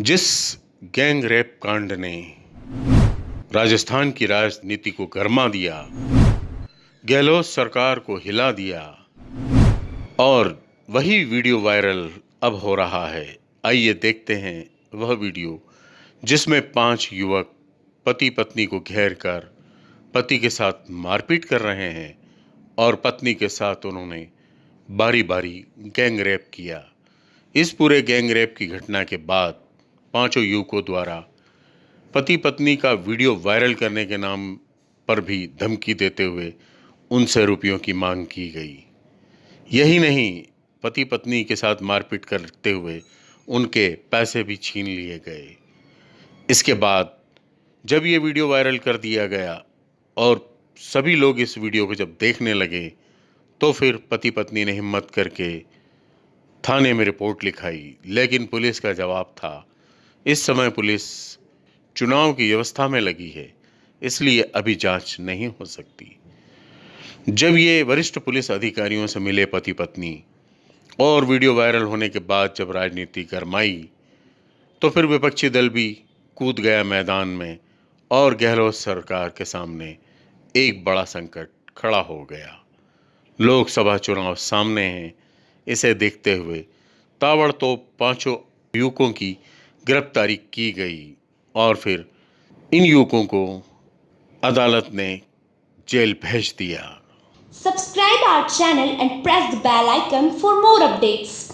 जिस gang rape कांड ने राजस्थान की राजनीति को गर्मा दिया, गहलोत सरकार को हिला दिया, और वही वीडियो वायरल अब हो रहा है। आइए देखते हैं वह वीडियो, जिसमें पाँच युवक पति पत्नी को घेर कर पति के साथ मारपीट कर रहे हैं, और पत्नी के साथ उन्होंने बारी बारी गैंग रेप किया। इस पूरे गैंग रेप की घटना के बाद पाँचों युवकों द्वारा पति पत्नी का वीडियो वायरल करने के नाम पर भी धमकी देते हुए उनसे रुपयों की मांग की गई। यही नहीं पति पत्नी के साथ मारपीट करते हुए उनके पैसे भी छीन लिए गए। इसके बाद जब ये वीडियो वायरल कर दिया गया और सभी लोग इस वीडियो को जब देखने लगे तो फिर पति पत्नी ने हिम्मत करके थाने में रिपोर्ट लिखाई, लेकिन पुलिस का जवाब था इस समय पुलिस चुनाव की व्यवस्था में लगी है, इसलिए अभी जाँच नहीं हो सकती। जब ये वरिष्ठ पुलिस अधिकारियों से मिले पति पत्नी और वीडियो वायरल होने के बाद जब राजनीति गरमाई तो फिर विपक्षी दल भी कूद गया मैदान में और गहलोत सरकार के सामने एक बड़ा संकट खड़ा हो गया। लोकसभा चुनाव सामने हैं, इसे देखते हुए ताबड़तोड़ पाँचों युवकों की गिरफ्तारी की गई और फिर इन युवकों को अदालत ने जेल भेज दिया। Subscribe our channel and press the bell icon for more updates